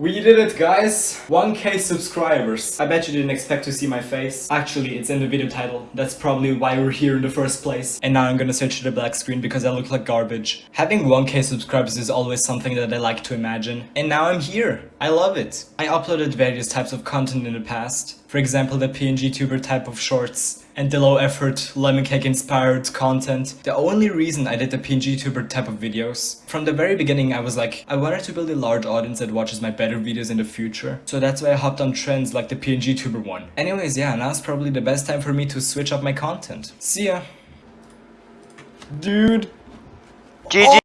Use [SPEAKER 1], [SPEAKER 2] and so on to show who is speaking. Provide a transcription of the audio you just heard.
[SPEAKER 1] We did it guys! 1k subscribers. I bet you didn't expect to see my face. Actually, it's in the video title. That's probably why we're here in the first place. And now I'm gonna switch to the black screen because I look like garbage. Having 1k subscribers is always something that I like to imagine. And now I'm here. I love it. I uploaded various types of content in the past. For example, the PNG tuber type of shorts and the low effort lemon cake inspired content. The only reason I did the PNG tuber type of videos. From the very beginning I was like, I wanted to build a large audience that watches my better videos in the future. So that's why I hopped on trends like the PNG tuber one. Anyways, yeah, now's probably the best time for me to switch up my content. See ya. Dude.
[SPEAKER 2] GG!